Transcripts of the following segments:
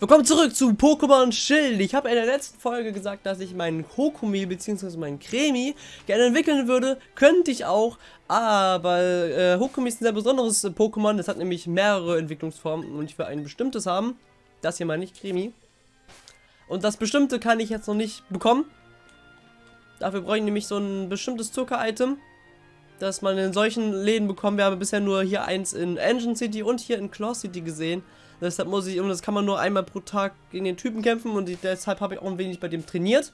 Willkommen zurück zu Pokémon Schild. Ich habe in der letzten Folge gesagt, dass ich meinen Kokumi bzw. meinen Cremi gerne entwickeln würde. Könnte ich auch, aber äh, Hokumi ist ein sehr besonderes Pokémon. Das hat nämlich mehrere Entwicklungsformen und ich will ein bestimmtes haben. Das hier meine ich, Cremi. Und das bestimmte kann ich jetzt noch nicht bekommen. Dafür brauche ich nämlich so ein bestimmtes Zucker-Item, das man in solchen Läden bekommt. Wir haben bisher nur hier eins in Engine City und hier in Claw City gesehen. Deshalb muss ich, und das kann man nur einmal pro Tag gegen den Typen kämpfen und ich, deshalb habe ich auch ein wenig bei dem trainiert.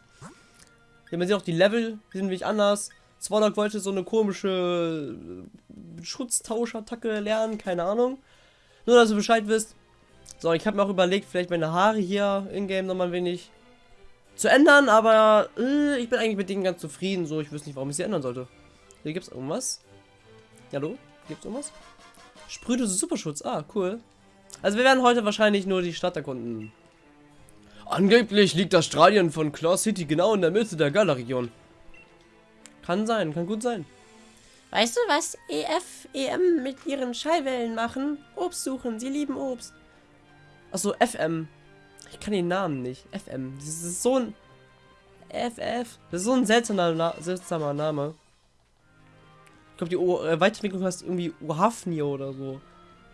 Hier man sieht auch die Level, die sind wenig anders. Swallow wollte so eine komische äh, Schutztauschattacke lernen, keine Ahnung. Nur, dass ihr Bescheid wisst. So, ich habe mir auch überlegt, vielleicht meine Haare hier in-game nochmal ein wenig zu ändern, aber äh, ich bin eigentlich mit denen ganz zufrieden. So, ich wüsste nicht, warum ich sie ändern sollte. Hier gibt es irgendwas. Hallo? Gibt es irgendwas? Sprühdose Superschutz. Ah, cool. Also wir werden heute wahrscheinlich nur die Stadt erkunden. Angeblich liegt das Stadion von Claw City genau in der Mitte der Gala-Region. Kann sein, kann gut sein. Weißt du, was EF, EM mit ihren Schallwellen machen? Obst suchen, sie lieben Obst. Achso, FM. Ich kann den Namen nicht. FM. Das ist so ein... FF. Das ist so ein seltsamer, Na seltsamer Name. Ich glaube, die o äh, Weiterentwicklung heißt irgendwie Ohafnio oder so.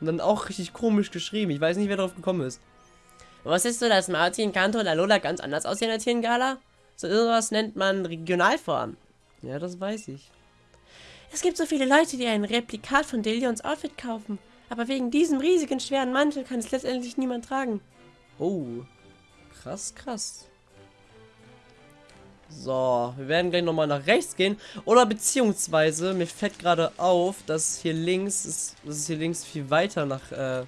Und dann auch richtig komisch geschrieben. Ich weiß nicht, wer darauf gekommen ist. Wusstest du, dass Martin, Kanto und Alola ganz anders aussehen als hier in Gala? So irgendwas nennt man Regionalform. Ja, das weiß ich. Es gibt so viele Leute, die ein Replikat von Delions Outfit kaufen. Aber wegen diesem riesigen, schweren Mantel kann es letztendlich niemand tragen. Oh. Krass, krass. So, wir werden gleich nochmal nach rechts gehen. Oder beziehungsweise, mir fällt gerade auf, dass hier links ist, dass es hier links viel weiter nach, äh,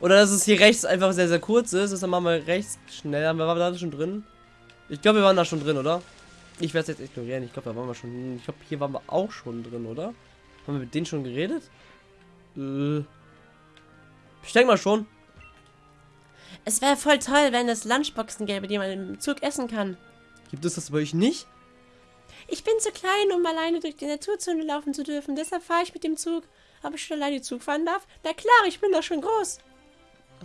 oder dass es hier rechts einfach sehr, sehr kurz ist. Deshalb machen wir rechts schnell. Haben wir waren da schon drin? Ich glaube, wir waren da schon drin, oder? Ich werde es jetzt ignorieren. Ich glaube, da waren wir schon. Ich glaube, hier waren wir auch schon drin, oder? Haben wir mit denen schon geredet? Äh. Ich denke mal schon. Es wäre voll toll, wenn es Lunchboxen gäbe, die man im Zug essen kann. Gibt es das bei euch nicht? Ich bin zu klein, um alleine durch die Naturzone laufen zu dürfen. Deshalb fahre ich mit dem Zug. Ob ich schon alleine Zug fahren darf? Na klar, ich bin doch schon groß.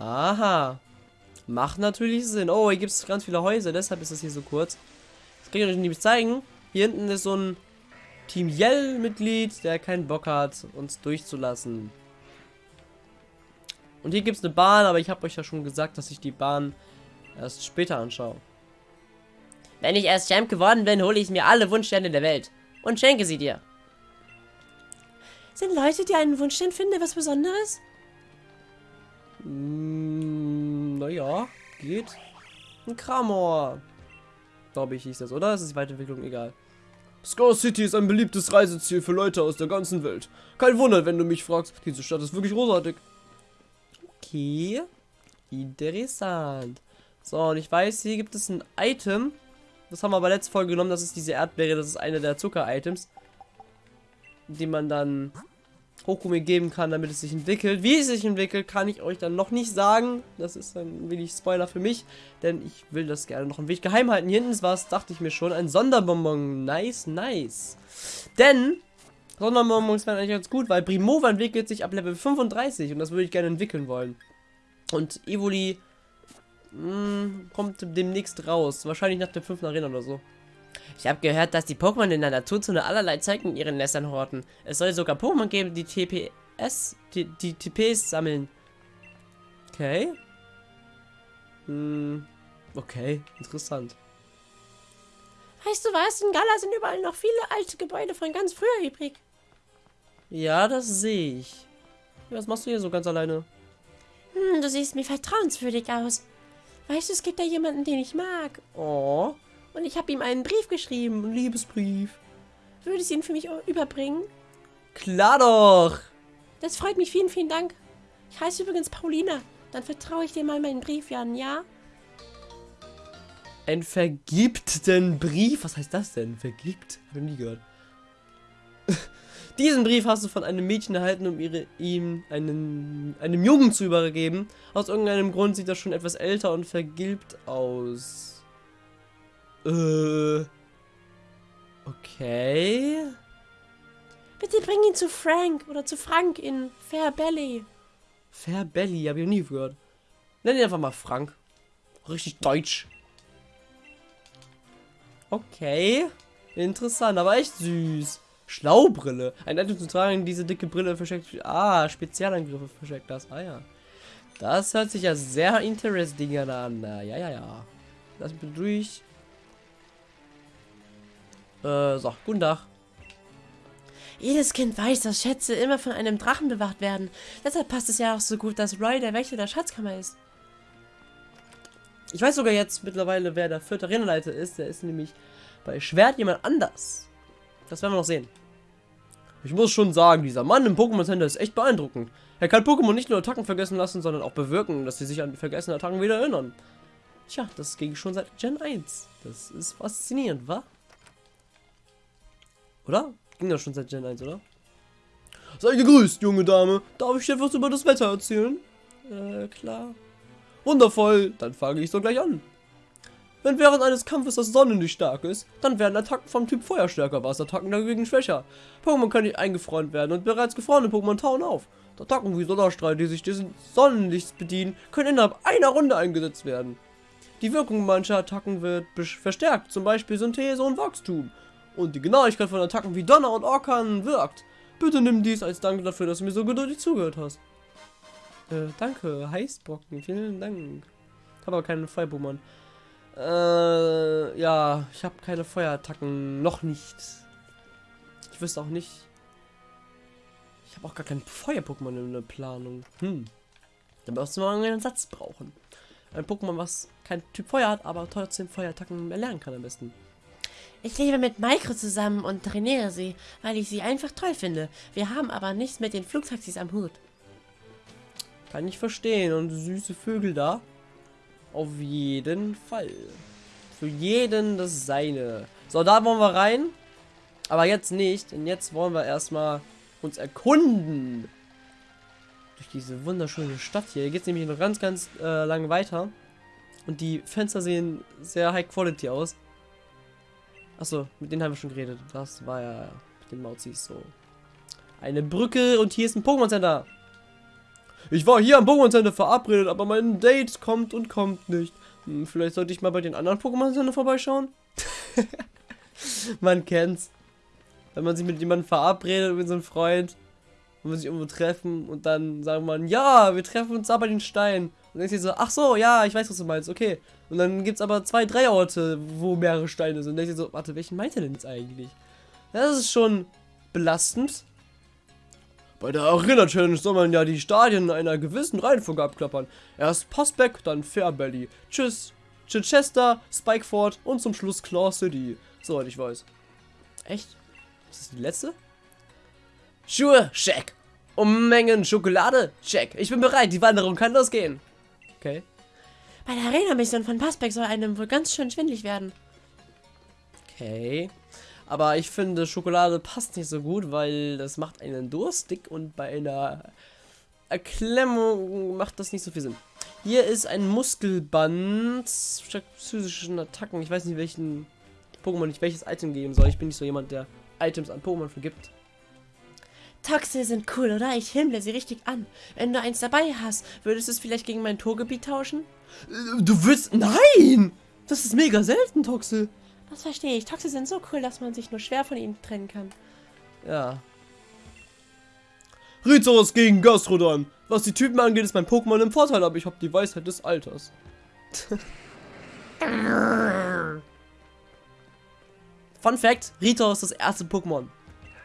Aha. Macht natürlich Sinn. Oh, hier gibt es ganz viele Häuser, deshalb ist das hier so kurz. Das kann ich euch nicht zeigen. Hier hinten ist so ein Team Yell-Mitglied, der keinen Bock hat, uns durchzulassen. Und hier gibt es eine Bahn, aber ich habe euch ja schon gesagt, dass ich die Bahn erst später anschaue. Wenn ich erst Champ geworden bin, hole ich mir alle Wunschsterne der Welt und schenke sie dir. Sind Leute, die einen Wunschstern finden, was Besonderes? Mm, naja, geht. Ein Kramor. Glaube ich, hieß das, oder? Das ist die Weiterentwicklung, egal. Scar City ist ein beliebtes Reiseziel für Leute aus der ganzen Welt. Kein Wunder, wenn du mich fragst. Diese Stadt ist wirklich großartig. Okay. Interessant. So, und ich weiß, hier gibt es ein Item. Das haben wir bei letzter Folge genommen. Das ist diese Erdbeere. Das ist eine der Zucker-Items. Die man dann Hokumi geben kann, damit es sich entwickelt. Wie es sich entwickelt, kann ich euch dann noch nicht sagen. Das ist ein wenig Spoiler für mich. Denn ich will das gerne noch ein wenig geheim halten. Hier hinten ist was, dachte ich mir schon. Ein Sonderbonbon. Nice, nice. Denn Sonderbonbons wären eigentlich ganz gut, weil Primova entwickelt sich ab Level 35. Und das würde ich gerne entwickeln wollen. Und Evoli hm, kommt demnächst raus. Wahrscheinlich nach der 5. Arena oder so. Ich habe gehört, dass die Pokémon in der Naturzone allerlei Zeug in ihren Nestern horten. Es soll sogar Pokémon geben, die TPS, die, die TPs sammeln. Okay. Hm, okay, interessant. Weißt du was? In Gala sind überall noch viele alte Gebäude von ganz früher übrig. Ja, das sehe ich. Was machst du hier so ganz alleine? Hm, du siehst mir vertrauenswürdig aus. Weißt du, es gibt da jemanden, den ich mag. Oh. Und ich habe ihm einen Brief geschrieben. Ein Liebesbrief. Würdest du ihn für mich überbringen? Klar doch. Das freut mich. Vielen, vielen Dank. Ich heiße übrigens Paulina. Dann vertraue ich dir mal meinen Brief, Jan, ja? Ein vergibten Brief? Was heißt das denn? Vergibt? Hab ich nie gehört. Diesen Brief hast du von einem Mädchen erhalten, um ihre, ihm einen, einem Jungen zu übergeben. Aus irgendeinem Grund sieht er schon etwas älter und vergilbt aus. Äh. Okay. Bitte bring ihn zu Frank oder zu Frank in Fair Belly. Fair Belly, hab ich noch nie gehört. Nenn ihn einfach mal Frank. Richtig deutsch. Okay. Interessant, aber echt süß. Schlaubrille. Ein Item zu tragen, diese dicke Brille versteckt. Ah, Spezialangriffe versteckt das. Ah ja. Das hört sich ja sehr interesting an. Ja, ja, ja. Lass mich durch. Äh, so, guten Tag. Jedes Kind weiß, dass Schätze immer von einem Drachen bewacht werden. Deshalb passt es ja auch so gut, dass Roy der Wächter der Schatzkammer ist. Ich weiß sogar jetzt mittlerweile, wer der vierte Arenaleiter ist. Der ist nämlich bei Schwert jemand anders. Das werden wir noch sehen. Ich muss schon sagen, dieser Mann im Pokémon Center ist echt beeindruckend. Er kann Pokémon nicht nur Attacken vergessen lassen, sondern auch bewirken, dass sie sich an die vergessenen Attacken wieder erinnern. Tja, das ging schon seit Gen 1. Das ist faszinierend, wa? Oder? Ging das schon seit Gen 1, oder? Sei gegrüßt, junge Dame. Darf ich dir etwas über das Wetter erzählen? Äh, klar. Wundervoll, dann fange ich so gleich an. Wenn während eines Kampfes das Sonnenlicht stark ist, dann werden Attacken vom Typ Feuer stärker, Wasser-Attacken dagegen schwächer. Pokémon können nicht eingefroren werden und bereits gefrorene Pokémon tauen auf. Attacken wie Sonderstrahl, die sich des Sonnenlichts bedienen, können innerhalb einer Runde eingesetzt werden. Die Wirkung mancher Attacken wird verstärkt, zum Beispiel Synthese und Wachstum. Und die Genauigkeit von Attacken wie Donner und Orkan wirkt. Bitte nimm dies als Dank dafür, dass du mir so geduldig zugehört hast. Äh, danke, Heißbrocken, vielen Dank. Ich habe aber keinen Feuer-Pokémon. Äh, ja, ich habe keine Feuerattacken. Noch nicht. Ich wüsste auch nicht. Ich habe auch gar kein Feuer-Pokémon in der Planung. Hm. Dann wirst du mal einen Satz brauchen. Ein Pokémon, was kein Typ Feuer hat, aber trotzdem Feuerattacken erlernen kann am besten. Ich lebe mit Maiko zusammen und trainiere sie, weil ich sie einfach toll finde. Wir haben aber nichts mit den Flugtaxis am Hut. Kann ich verstehen. Und süße Vögel da? Auf jeden Fall. Für jeden das seine. So, da wollen wir rein. Aber jetzt nicht, denn jetzt wollen wir erstmal uns erkunden. Durch diese wunderschöne Stadt hier. Hier geht es nämlich noch ganz, ganz äh, lange weiter. Und die Fenster sehen sehr high quality aus. Achso, mit denen haben wir schon geredet. Das war ja mit den Mauzis so. Eine Brücke und hier ist ein Pokémon Center. Ich war hier am Pokémon Center verabredet, aber mein Date kommt und kommt nicht. Hm, vielleicht sollte ich mal bei den anderen Pokémon Center vorbeischauen. man kennt's. Wenn man sich mit jemandem verabredet, mit so einem Freund, und man sich irgendwo treffen und dann sagen man, ja, wir treffen uns da bei den Steinen. Und dann denkst du so, ach so, ja, ich weiß, was du meinst, okay. Und dann gibt's aber zwei, drei Orte, wo mehrere Steine sind. Und dann denkst du so, warte, welchen meint er denn jetzt eigentlich? Das ist schon belastend. Bei der Arena Challenge soll man ja die Stadien in einer gewissen Reihenfolge abklappern. Erst Postback, dann Fairbelly. Tschüss, Chichester, Spikeford und zum Schluss Claw City. Soweit ich weiß. Echt? Ist das die letzte? Schuhe, check. Unmengen Schokolade, check. Ich bin bereit, die Wanderung kann losgehen. Okay. Bei der Arena-Mission von Passbeck soll einem wohl ganz schön schwindlig werden. Okay. Aber ich finde, Schokolade passt nicht so gut, weil das macht einen durstig und bei einer Erklemmung macht das nicht so viel Sinn. Hier ist ein Muskelband statt physischen Attacken. Ich weiß nicht, welchen Pokémon ich welches Item geben soll. Ich bin nicht so jemand, der Items an Pokémon vergibt. Toxe sind cool, oder? Ich himmle sie richtig an. Wenn du eins dabei hast, würdest du es vielleicht gegen mein Torgebiet tauschen? Du willst... Nein! Das ist mega selten, Toxe. Das verstehe ich. Toxe sind so cool, dass man sich nur schwer von ihnen trennen kann. Ja. Rizos gegen Gastrodon. Was die Typen angeht, ist mein Pokémon im Vorteil, aber ich habe die Weisheit des Alters. Fun Fact, Rito ist das erste Pokémon,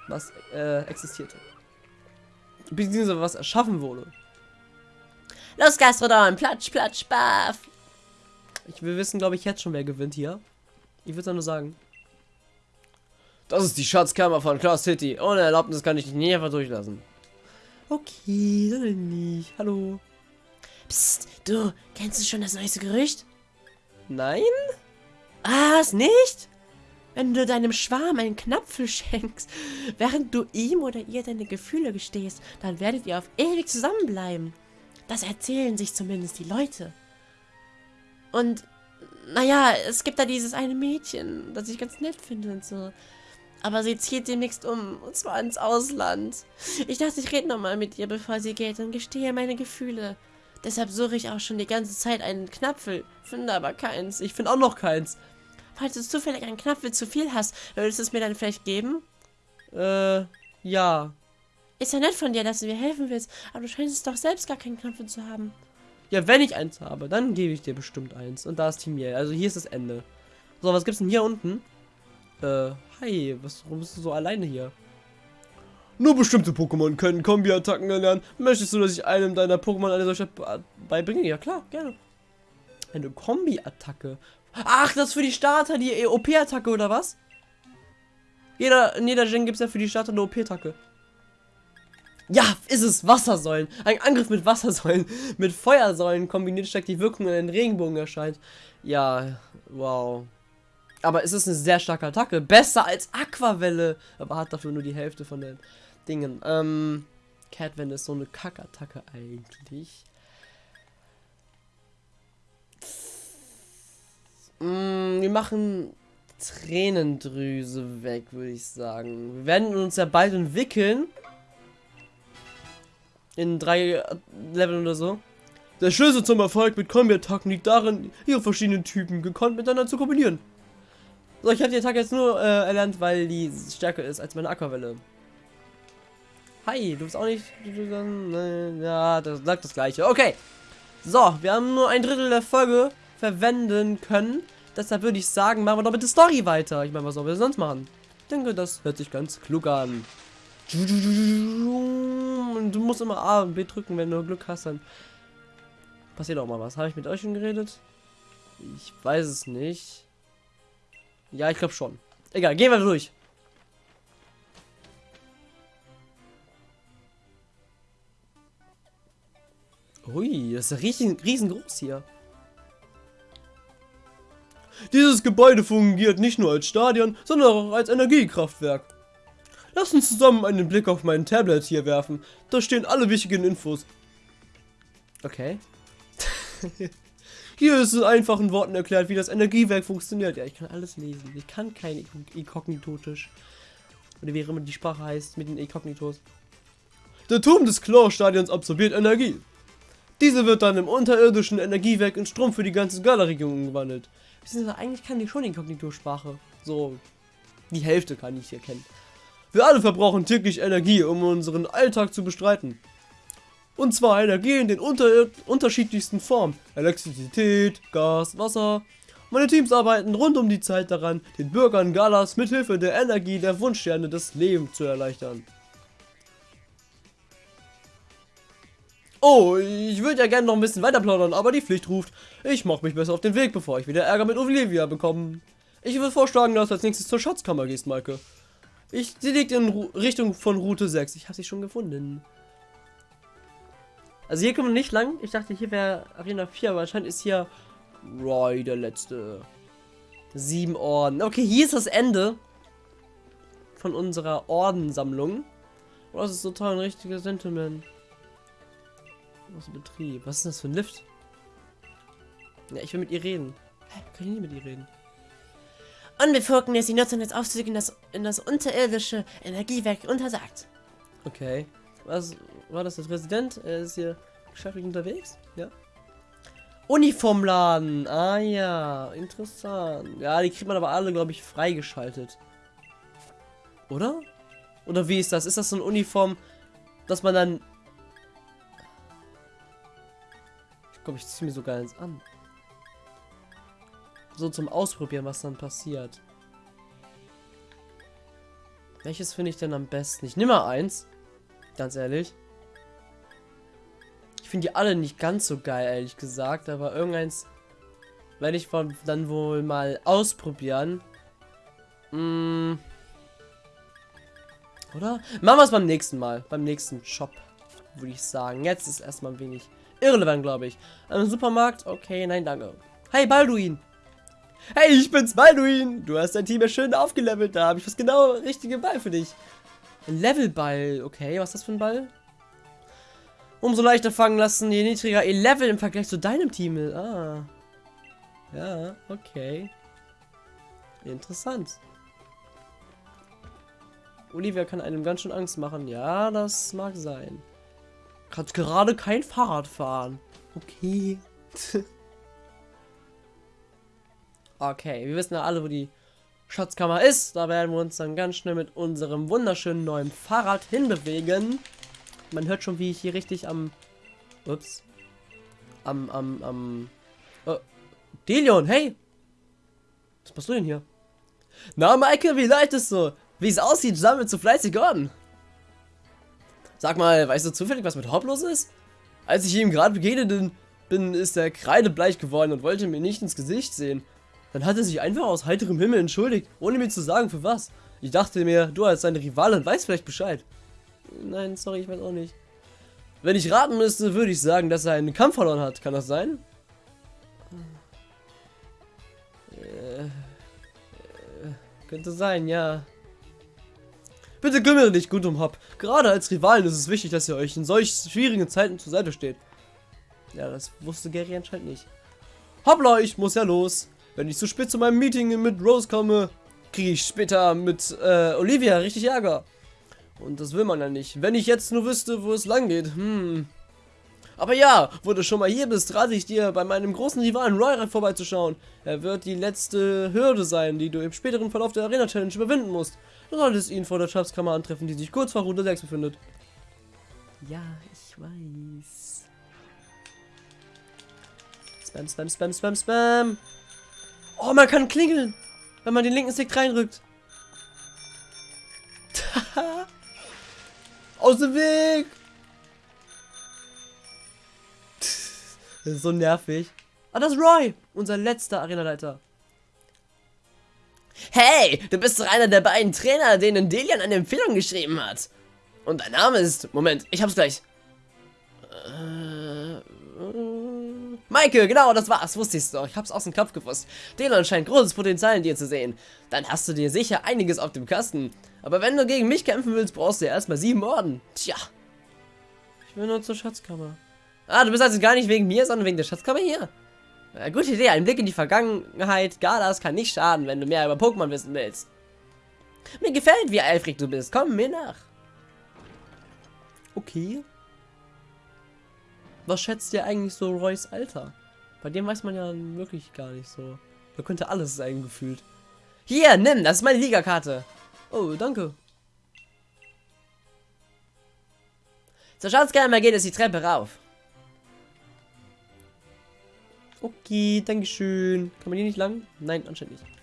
was äh, existierte. Beziehungsweise was erschaffen wurde. Los, Gastrodon, platsch, platsch, baff. Ich, wir wissen, glaube ich, jetzt schon, wer gewinnt hier. Ich würde nur sagen. Das ist die Schatzkammer von Claw City. Ohne Erlaubnis kann ich dich nie einfach durchlassen. Okay, dann nicht. Hallo. Psst, du, kennst du schon das neueste Gerücht? Nein? Was, nicht? Wenn du deinem Schwarm einen Knapfel schenkst, während du ihm oder ihr deine Gefühle gestehst, dann werdet ihr auf ewig zusammenbleiben. Das erzählen sich zumindest die Leute. Und naja, es gibt da dieses eine Mädchen, das ich ganz nett finde und so. Aber sie zieht demnächst um, und zwar ins Ausland. Ich dachte, ich rede nochmal mit ihr, bevor sie geht und gestehe meine Gefühle. Deshalb suche ich auch schon die ganze Zeit einen Knapfel, finde aber keins. Ich finde auch noch keins. Falls du zufällig einen Knapfel zu viel hast, würdest du es mir dann vielleicht geben? Äh, ja. Ist ja nett von dir, dass du mir helfen willst, aber du scheinst doch selbst gar keinen Knapfel zu haben. Ja, wenn ich eins habe, dann gebe ich dir bestimmt eins. Und da ist Team Yell. Also hier ist das Ende. So, was gibt's denn hier unten? Äh, hi, was, warum bist du so alleine hier? Nur bestimmte Pokémon können Kombi-Attacken erlernen. Möchtest du, dass ich einem deiner Pokémon eine solche beibringe? Ja klar, gerne. Eine Kombi-Attacke. Ach, das ist für die Starter die OP-Attacke oder was? Jeder, in jeder Gen gibt es ja für die Starter eine OP-Attacke. Ja, ist es Wassersäulen. Ein Angriff mit Wassersäulen, mit Feuersäulen kombiniert steckt die Wirkung in den Regenbogen erscheint. Ja, wow. Aber es ist eine sehr starke Attacke. Besser als Aquavelle. Aber hat dafür nur die Hälfte von den Dingen. Ähm, Catwend ist so eine Kackattacke eigentlich. Mm, wir machen Tränendrüse weg, würde ich sagen. Wir werden uns ja bald entwickeln. In drei Leveln oder so. Der Schlüssel zum Erfolg mit Kombi-Attacken liegt darin, ihre verschiedenen Typen gekonnt miteinander zu kombinieren. So, ich habe die Attacke jetzt nur äh, erlernt, weil die stärker ist als meine Aquavelle. Hi, du bist auch nicht... Ja, das sagt das gleiche. Okay. So, wir haben nur ein Drittel der Folge verwenden können. Deshalb würde ich sagen, machen wir doch mit der Story weiter. Ich meine, was sollen wir sonst machen? Ich denke, das hört sich ganz klug an. Du musst immer A und B drücken, wenn du Glück hast, dann passiert auch mal was. Habe ich mit euch schon geredet? Ich weiß es nicht. Ja, ich glaube schon. Egal, gehen wir durch. Ui, das ist riesen, riesengroß hier. Dieses Gebäude fungiert nicht nur als Stadion, sondern auch als Energiekraftwerk. Lass uns zusammen einen Blick auf mein Tablet hier werfen. Da stehen alle wichtigen Infos. Okay. hier ist in einfachen Worten erklärt, wie das Energiewerk funktioniert. Ja, ich kann alles lesen. Ich kann kein Inkognitotisch. Oder wie immer die Sprache heißt mit den Inkognitos. Der Turm des Claw-Stadions absorbiert Energie. Diese wird dann im unterirdischen Energiewerk in Strom für die ganze Gala-Region umgewandelt. Eigentlich kann ich schon Inkognito-Sprache. So, die Hälfte kann ich hier kennen. Wir alle verbrauchen täglich Energie, um unseren Alltag zu bestreiten. Und zwar Energie in den unter unterschiedlichsten Formen. Elektrizität, Gas, Wasser. Meine Teams arbeiten rund um die Zeit daran, den Bürgern Galas mithilfe der Energie der Wunschsterne das Leben zu erleichtern. Oh, ich würde ja gerne noch ein bisschen weiter plaudern, aber die Pflicht ruft. Ich mache mich besser auf den Weg, bevor ich wieder Ärger mit Olivia bekomme. Ich würde vorschlagen, dass du als nächstes zur Schatzkammer gehst, Maike. Ich, sie liegt in Ru Richtung von Route 6. Ich habe sie schon gefunden. Also hier kommen wir nicht lang. Ich dachte, hier wäre Arena 4, aber anscheinend ist hier Roy der letzte. Sieben Orden. Okay, hier ist das Ende von unserer Ordensammlung. Oh, das ist total ein richtiger Sentiment. Aus Betrieb. Was ist das für ein Lift? Ja, ich will mit ihr reden. Hä? Kann ich nicht mit ihr reden? Unbefugten ist die Nutzung des Aufzugs in das, in das unterirdische Energiewerk untersagt. Okay. Was war das der Präsident? Er ist hier geschäftlich unterwegs? Ja. Uniformladen. Ah ja, interessant. Ja, die kriegt man aber alle, glaube ich, freigeschaltet. Oder? Oder wie ist das? Ist das so eine Uniform, dass man dann glaube, ich ziehe mir sogar eins an. So zum Ausprobieren, was dann passiert. Welches finde ich denn am besten? Ich nehme mal eins. Ganz ehrlich. Ich finde die alle nicht ganz so geil, ehrlich gesagt. Aber irgendeins werde ich dann wohl mal ausprobieren. Hm. Oder? Machen wir es beim nächsten Mal. Beim nächsten Shop, würde ich sagen. Jetzt ist erstmal ein wenig irrelevant, glaube ich. Im Supermarkt? Okay, nein, danke. Hey, Balduin. Hey, ich bin's, Balduin. Du hast dein Team ja schön aufgelevelt. Da habe ich was genau richtige Ball für dich. Ein Levelball. Okay, was ist das für ein Ball? Umso leichter fangen lassen, je niedriger ihr Level im Vergleich zu deinem Team ist. Ah. Ja, okay. Interessant. Olivia kann einem ganz schön Angst machen. Ja, das mag sein. Kannst gerade kein Fahrrad fahren. Okay. okay, wir wissen ja alle, wo die Schatzkammer ist. Da werden wir uns dann ganz schnell mit unserem wunderschönen neuen Fahrrad hinbewegen. Man hört schon, wie ich hier richtig am... Ups. Am, am, am... Oh. Delion, hey! Was machst du denn hier? Na, Maike, wie leid so? Wie es aussieht, sammelt zu fleißig an. Sag mal, weißt du zufällig, was mit Hop los ist? Als ich ihm gerade begegnet bin, ist er kreidebleich geworden und wollte mir nicht ins Gesicht sehen. Dann hat er sich einfach aus heiterem Himmel entschuldigt, ohne mir zu sagen, für was. Ich dachte mir, du als seine Rivalin weißt vielleicht Bescheid. Nein, sorry, ich weiß auch nicht. Wenn ich raten müsste, würde ich sagen, dass er einen Kampf verloren hat. Kann das sein? Äh, äh, könnte sein, ja. Bitte kümmere dich gut um Hop. Gerade als Rivalen ist es wichtig, dass ihr euch in solch schwierigen Zeiten zur Seite steht. Ja, das wusste Gary anscheinend nicht. Hoppla, ich muss ja los. Wenn ich zu spät zu meinem Meeting mit Rose komme, kriege ich später mit äh, Olivia richtig Ärger. Und das will man ja nicht. Wenn ich jetzt nur wüsste, wo es lang geht. Hm. Aber ja, wo du schon mal hier bist, rate ich dir, bei meinem großen Rivalen Roy vorbeizuschauen. Er wird die letzte Hürde sein, die du im späteren Verlauf der Arena Challenge überwinden musst. Du solltest ihn vor der Schatzkammer antreffen, die sich kurz vor Route 6 befindet. Ja, ich weiß. Spam, spam, spam, spam, spam. Oh, man kann klingeln, wenn man den linken Stick reinrückt. Aus dem Weg! Das ist so nervig. Ah, das ist Roy, unser letzter Arenaleiter. Hey, du bist doch einer der beiden Trainer, denen Delian eine Empfehlung geschrieben hat. Und dein Name ist... Moment, ich hab's gleich. Äh, Maike, genau, das war's, wusste ich's doch. Ich hab's aus dem Kopf gewusst. Delian scheint großes Potenzial in dir zu sehen. Dann hast du dir sicher einiges auf dem Kasten. Aber wenn du gegen mich kämpfen willst, brauchst du ja erstmal sieben Orden. Tja. Ich will nur zur Schatzkammer. Ah, du bist also gar nicht wegen mir, sondern wegen der Schatzkammer hier? Äh, gute Idee, ein Blick in die Vergangenheit. Galas kann nicht schaden, wenn du mehr über Pokémon wissen willst. Mir gefällt, wie eifrig du bist. Komm mir nach. Okay. Was schätzt ihr eigentlich so Roys Alter? Bei dem weiß man ja wirklich gar nicht so. Da könnte alles sein, gefühlt. Hier, nimm, das ist meine Ligakarte. Oh, danke. Zur Schatzkammer geht es die Treppe rauf. Okay, dankeschön. Kann man hier nicht lang? Nein, anscheinend nicht.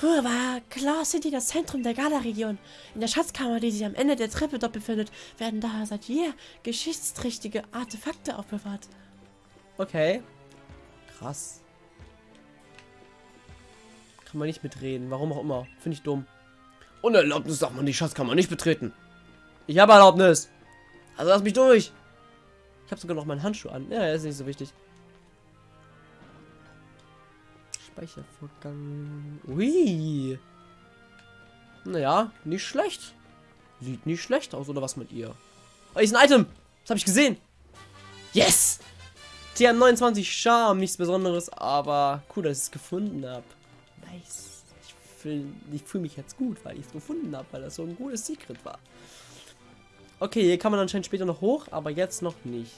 Früher war Claw City das Zentrum der Gala-Region. In der Schatzkammer, die sich am Ende der Treppe dort befindet, werden da seit jeher geschichtsträchtige Artefakte aufbewahrt. Okay. Krass. Kann man nicht mitreden. Warum auch immer. Finde ich dumm. Ohne Erlaubnis darf man die Schatzkammer nicht betreten. Ich habe Erlaubnis. Also lass mich durch. Ich habe sogar noch meinen Handschuh an. Ja, ist nicht so wichtig. Speichervorgang. Ui. Naja, nicht schlecht. Sieht nicht schlecht aus, oder was mit ihr? Oh, ist ein Item. Das habe ich gesehen. Yes. TM29 Charme, nichts Besonderes, aber cool, dass ich es gefunden habe. Nice. Ich fühle fühl mich jetzt gut, weil ich es gefunden habe, weil das so ein gutes Secret war. Okay, hier kann man anscheinend später noch hoch, aber jetzt noch nicht.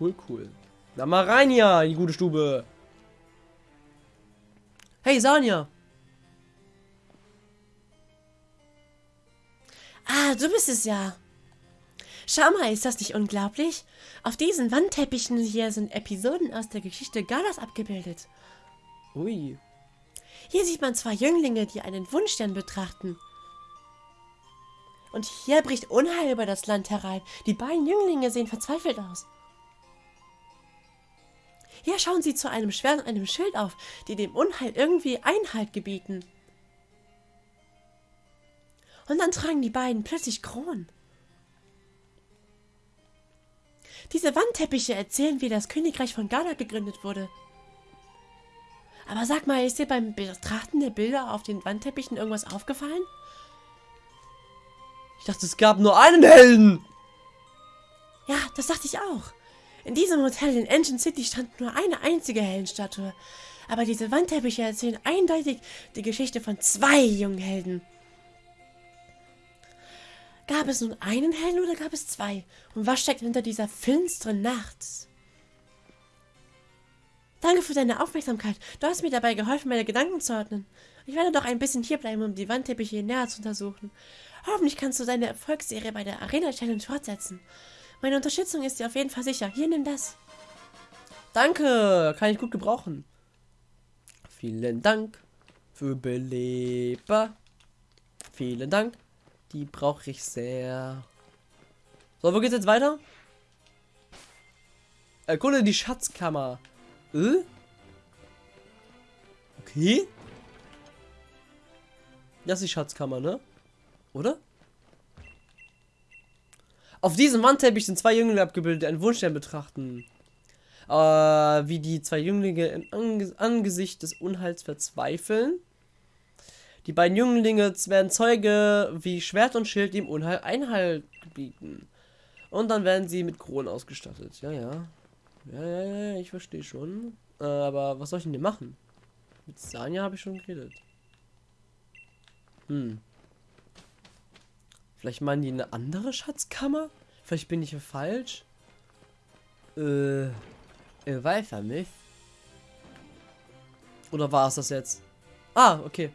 Cool, cool. Na mal rein hier in die gute Stube. Hey, Sanja. Ah, du bist es ja. Schau mal, ist das nicht unglaublich? Auf diesen Wandteppichen hier sind Episoden aus der Geschichte Galas abgebildet. Ui. Hier sieht man zwei Jünglinge, die einen Wunschstern betrachten. Und hier bricht Unheil über das Land herein. Die beiden Jünglinge sehen verzweifelt aus. Hier schauen sie zu einem Schwert und einem Schild auf, die dem Unheil irgendwie Einhalt gebieten. Und dann tragen die beiden plötzlich Kronen. Diese Wandteppiche erzählen, wie das Königreich von Ghana gegründet wurde. Aber sag mal, ist dir beim Betrachten der Bilder auf den Wandteppichen irgendwas aufgefallen? Ich dachte, es gab nur einen Helden. Ja, das dachte ich auch. In diesem Hotel in Engine City stand nur eine einzige Heldenstatue. Aber diese Wandteppiche erzählen eindeutig die Geschichte von zwei jungen Helden. Gab es nun einen Helden oder gab es zwei? Und was steckt hinter dieser finsteren Nacht? Danke für deine Aufmerksamkeit. Du hast mir dabei geholfen, meine Gedanken zu ordnen. Ich werde doch ein bisschen hierbleiben, um die Wandteppiche näher zu untersuchen. Hoffentlich kannst du deine Erfolgsserie bei der Arena Challenge fortsetzen. Meine Unterstützung ist dir auf jeden Fall sicher. Hier, nimm das. Danke, kann ich gut gebrauchen. Vielen Dank für Beleber. Vielen Dank. Die brauche ich sehr. So, wo geht's jetzt weiter? Erkunde die Schatzkammer. Äh? Okay. Das ist die Schatzkammer, ne? Oder? Auf diesem Wandteppich sind zwei Jünglinge abgebildet, die einen Wunschstern betrachten. Äh, wie die zwei Jünglinge im Ange Angesicht des Unheils verzweifeln. Die beiden Jünglinge werden Zeuge, wie Schwert und Schild dem Unheil Einhalt bieten. Und dann werden sie mit Kronen ausgestattet. Ja, ja. Ja, ja, ja, ich verstehe schon. Äh, aber was soll ich denn hier machen? Mit Sanja habe ich schon geredet. Hm. Vielleicht meinen die eine andere Schatzkammer? Vielleicht bin ich hier falsch? Äh. Weiß ja nicht. Oder war es das jetzt? Ah, okay.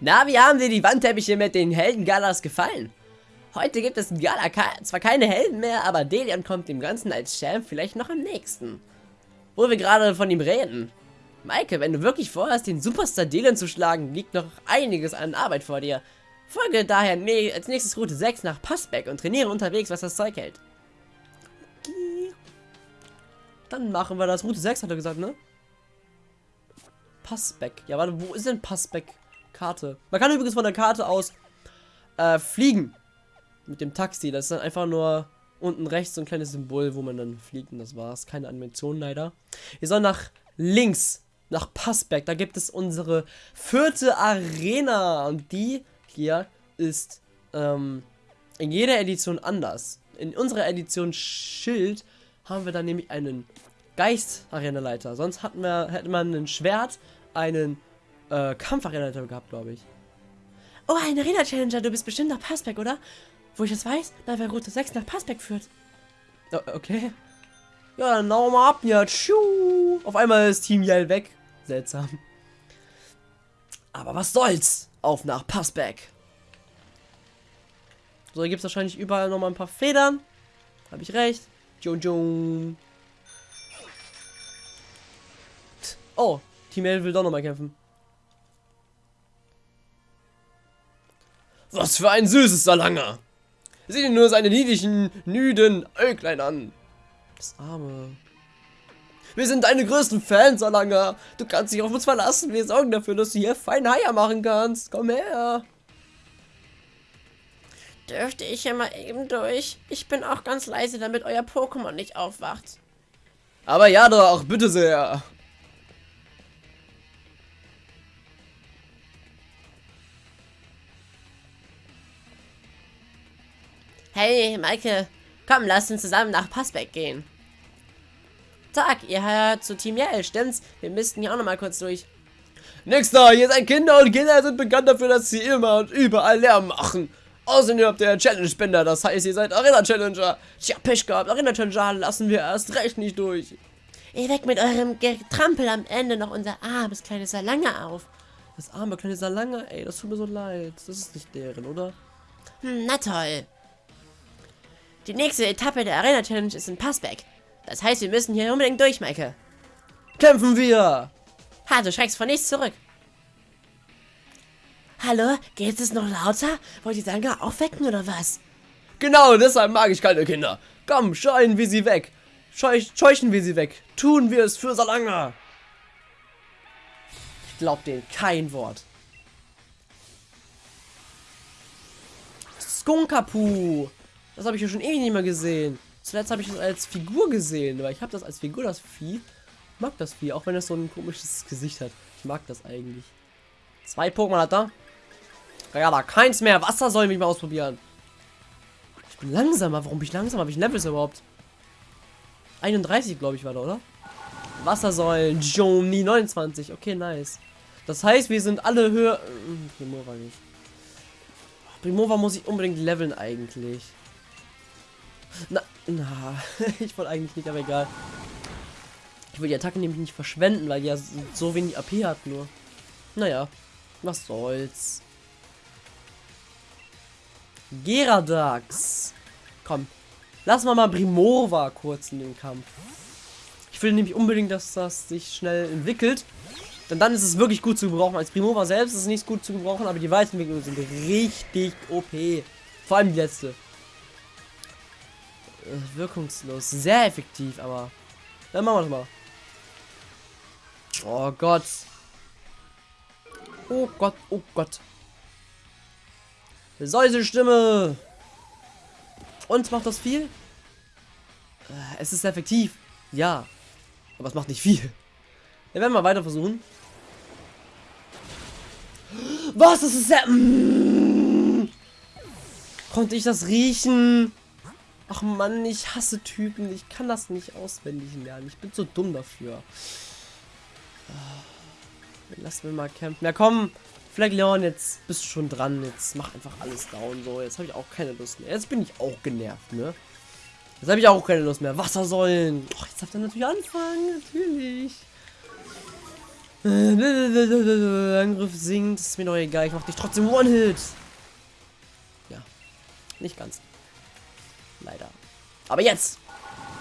Na, wie haben dir die Wandteppiche mit den Heldengalas gefallen? Heute gibt es in Gala zwar keine Helden mehr, aber Delian kommt dem Ganzen als Champ vielleicht noch am nächsten. Wo wir gerade von ihm reden. Maike, wenn du wirklich vorhast, den Superstar Delian zu schlagen, liegt noch einiges an Arbeit vor dir. Folge daher nee, als nächstes Route 6 nach Passbeck und trainiere unterwegs, was das Zeug hält. Dann machen wir das. Route 6 hat er gesagt, ne? Passbeck. Ja, warte, wo ist denn Passbeck? Karte. Man kann übrigens von der Karte aus äh, fliegen. Mit dem Taxi. Das ist dann einfach nur unten rechts so ein kleines Symbol, wo man dann fliegt. Und das war's. Keine Animation leider. Wir sollen nach links. Nach Passberg. Da gibt es unsere vierte Arena. Und die hier ist ähm, in jeder Edition anders. In unserer Edition Schild haben wir dann nämlich einen Geist-Arena-Leiter. Sonst hatten wir, hätte man ein Schwert, einen äh, Kampfarena-Leiter gehabt, glaube ich. Oh, ein Arena-Challenger. Du bist bestimmt nach Passberg, oder? Wo ich das weiß, da wer Route 6 nach Passbeck führt. Oh, okay. Ja, dann hauen wir ab ja. Tschu. Auf einmal ist Team Yell weg. Seltsam. Aber was soll's? Auf nach Passbeck. So, hier gibt es wahrscheinlich überall nochmal ein paar Federn. Habe ich recht. Jung Jung. Oh, Team Yell will doch nochmal kämpfen. Was für ein süßes Salanger. Sieh dir nur seine niedlichen, nüden Äuglein an. Das Arme. Wir sind deine größten Fans, Alanga. Du kannst dich auf uns verlassen. Wir sorgen dafür, dass du hier fein Haier machen kannst. Komm her. Dürfte ich ja mal eben durch? Ich bin auch ganz leise, damit euer Pokémon nicht aufwacht. Aber ja doch, bitte sehr. Hey, Maike, komm, lass uns zusammen nach Passbeck gehen. Tag, ihr hört zu Team Yell, stimmt's? Wir müssten hier auch nochmal kurz durch. Nächster, hier seid Kinder und Kinder sind bekannt dafür, dass sie immer und überall Lärm machen. Außerdem habt ihr Challenge-Spender, das heißt, ihr seid Arena-Challenger. Tja, Pech gehabt, Arena-Challenger lassen wir erst recht nicht durch. Ihr weckt mit eurem Getrampel am Ende noch unser armes kleines Salange auf. Das arme kleine Salange, ey, das tut mir so leid. Das ist nicht deren, oder? Hm, na toll. Die nächste Etappe der Arena Challenge ist in Passback. Das heißt, wir müssen hier unbedingt durch, Maike. Kämpfen wir! Ha, du schreckst vor nichts zurück. Hallo, geht es noch lauter? Wollt ihr Sanga aufwecken oder was? Genau, deshalb mag ich keine Kinder. Komm, scheuen wir sie weg. Scheuch, scheuchen wir sie weg. Tun wir es für Salanga. Ich glaub denen kein Wort. Skunkapu. Das habe ich ja schon ewig nicht mehr gesehen. Zuletzt habe ich das als Figur gesehen, weil ich habe das als Figur, das Vieh. Mag das Vieh, auch wenn es so ein komisches Gesicht hat. Ich mag das eigentlich. Zwei Pokémon hat er. Ja, da keins mehr. Wasser sollen wir mal ausprobieren. Ich bin langsamer. Warum bin ich langsamer? Habe ich Levels überhaupt? 31, glaube ich, war da, oder? Wassersäulen. Joni 29. Okay, nice. Das heißt, wir sind alle höher. Hm, Primova nicht. Primova muss ich unbedingt leveln eigentlich. Na, Na, ich wollte eigentlich nicht, aber egal. Ich will die Attacke nämlich nicht verschwenden, weil die ja so wenig AP hat nur. Naja, was soll's. Geradax. Komm, lassen wir mal Primorva kurz in den Kampf. Ich will nämlich unbedingt, dass das sich schnell entwickelt. Denn dann ist es wirklich gut zu gebrauchen. Als Primova selbst ist es nicht gut zu gebrauchen, aber die Weiterentwicklungen sind richtig OP. Vor allem die letzte. Äh, wirkungslos. Sehr effektiv, aber. Dann machen wir mal. Oh Gott. Oh Gott, oh Gott. Säusestimme. Und macht das viel? Äh, es ist effektiv. Ja. Aber es macht nicht viel. Wir werden mal weiter versuchen. Was? Das ist ja. Mm. Konnte ich das riechen? Ach Mann, ich hasse Typen. Ich kann das nicht auswendig lernen. Ich bin so dumm dafür. Lass mir mal campen. Ja komm, Fleckleon, jetzt bist du schon dran. Jetzt mach einfach alles down. So, jetzt habe ich auch keine Lust mehr. Jetzt bin ich auch genervt, ne? Jetzt habe ich auch keine Lust mehr. Wassersäulen. Och, jetzt darf er natürlich anfangen. Natürlich. Angriff sinkt. Ist mir doch egal. Ich mach dich trotzdem One-Hit. Ja. Nicht ganz. Leider. Aber jetzt.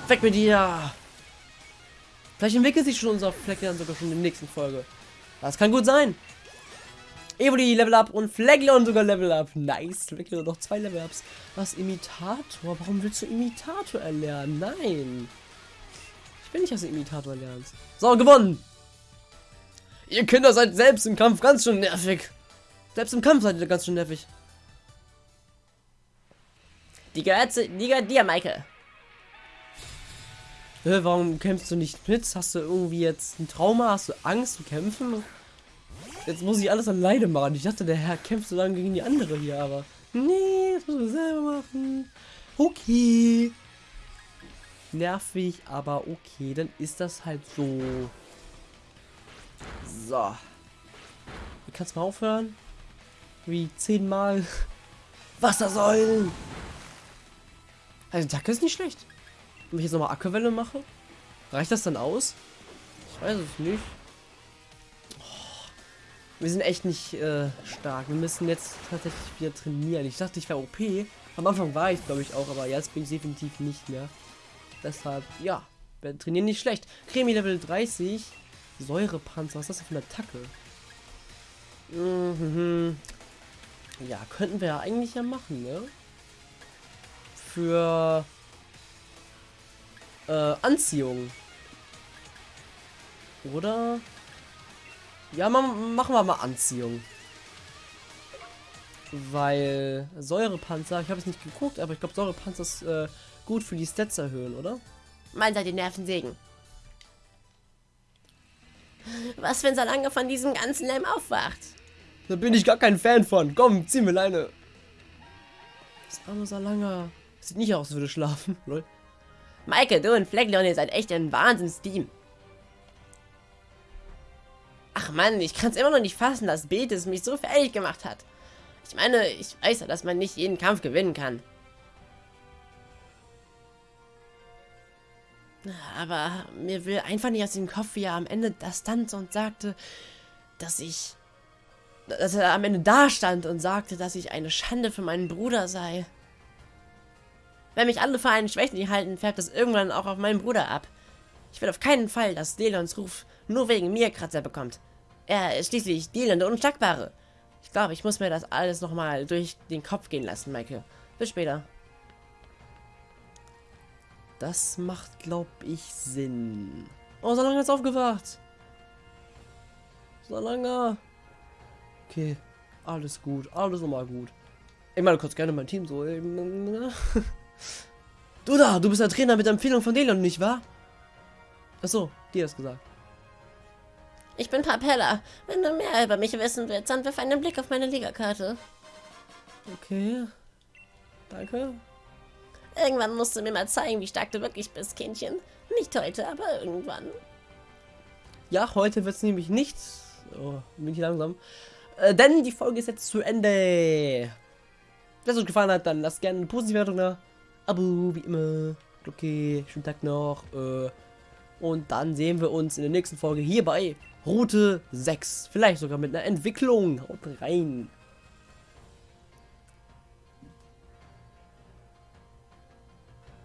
Weg mit dir. Vielleicht entwickelt sich schon unser Fleck dann sogar schon in der nächsten Folge. Das kann gut sein. Evoli Level Up und Fleckleon sogar Level Up. Nice. Fleckleon noch zwei Level Ups. Was? Imitator? Warum willst du Imitator erlernen? Nein. Ich will nicht, dass du Imitator lernst. So, gewonnen. Ihr Kinder seid selbst im Kampf ganz schön nervig. Selbst im Kampf seid ihr ganz schön nervig. Die gehört, zu, die gehört dir, Michael. Hä, warum kämpfst du nicht mit? Hast du irgendwie jetzt ein Trauma? Hast du Angst zu kämpfen? Jetzt muss ich alles alleine machen. Ich dachte, der Herr kämpft so lange gegen die andere hier, aber... Nee, das muss ich selber machen. Okay. Nervig, aber okay. Dann ist das halt so. So. Du kannst mal aufhören. Wie zehnmal. Wassersäulen. Also, Attacke ist nicht schlecht. Wenn ich jetzt nochmal Ackerwelle mache, reicht das dann aus? Ich weiß es nicht. Wir sind echt nicht äh, stark. Wir müssen jetzt tatsächlich wieder trainieren. Ich dachte, ich wäre OP. Am Anfang war ich, glaube ich, auch, aber jetzt bin ich definitiv nicht mehr. Deshalb, ja, wir trainieren nicht schlecht. Cremi Level 30. Säurepanzer, was ist das für eine Attacke? Mhm. Ja, könnten wir ja eigentlich ja machen, ne? Für äh, Anziehung. Oder? Ja, machen wir mal Anziehung. Weil Säurepanzer, ich habe es nicht geguckt, aber ich glaube Säurepanzer ist äh, gut für die Stats erhöhen, oder? Meint er die Nervensägen? Was, wenn Salange von diesem ganzen Lärm aufwacht? Da bin ich gar kein Fan von. Komm, zieh mir Leine. Das arme Salanga. Sieht nicht aus, als würde schlafen. Lol. Maike, du und Fleckleon, ihr seid echt ein Wahnsinnsteam. Ach man, ich kann es immer noch nicht fassen, dass Betis mich so fertig gemacht hat. Ich meine, ich weiß ja, dass man nicht jeden Kampf gewinnen kann. Aber mir will einfach nicht aus dem Kopf, wie er am Ende da stand und sagte, dass ich... Dass er am Ende da stand und sagte, dass ich eine Schande für meinen Bruder sei. Wenn mich alle für einen Schwächling halten, färbt das irgendwann auch auf meinen Bruder ab. Ich will auf keinen Fall, dass Delons Ruf nur wegen mir Kratzer bekommt. Er ist schließlich Delon der Unschlagbare. Ich glaube, ich muss mir das alles nochmal durch den Kopf gehen lassen, Michael. Bis später. Das macht, glaube ich, Sinn. Oh, so lange ist aufgewacht. So lange. Okay, alles gut, alles nochmal gut. Ich meine, kannst gerne mein Team so. Du da, du bist der Trainer mit der Empfehlung von Delion, nicht wahr? Achso, dir hast gesagt. Ich bin Papella. Wenn du mehr über mich wissen willst, dann wirf einen Blick auf meine Ligakarte. Okay. Danke. Irgendwann musst du mir mal zeigen, wie stark du wirklich bist, Kindchen. Nicht heute, aber irgendwann. Ja, heute wird es nämlich nicht. Oh, bin ich langsam. Äh, denn die Folge ist jetzt zu Ende. Wenn es euch gefallen hat, dann lasst gerne eine positive Wertung da. Abo, wie immer. Okay, schönen Tag noch. Äh, und dann sehen wir uns in der nächsten Folge hier bei Route 6. Vielleicht sogar mit einer Entwicklung. Haut rein.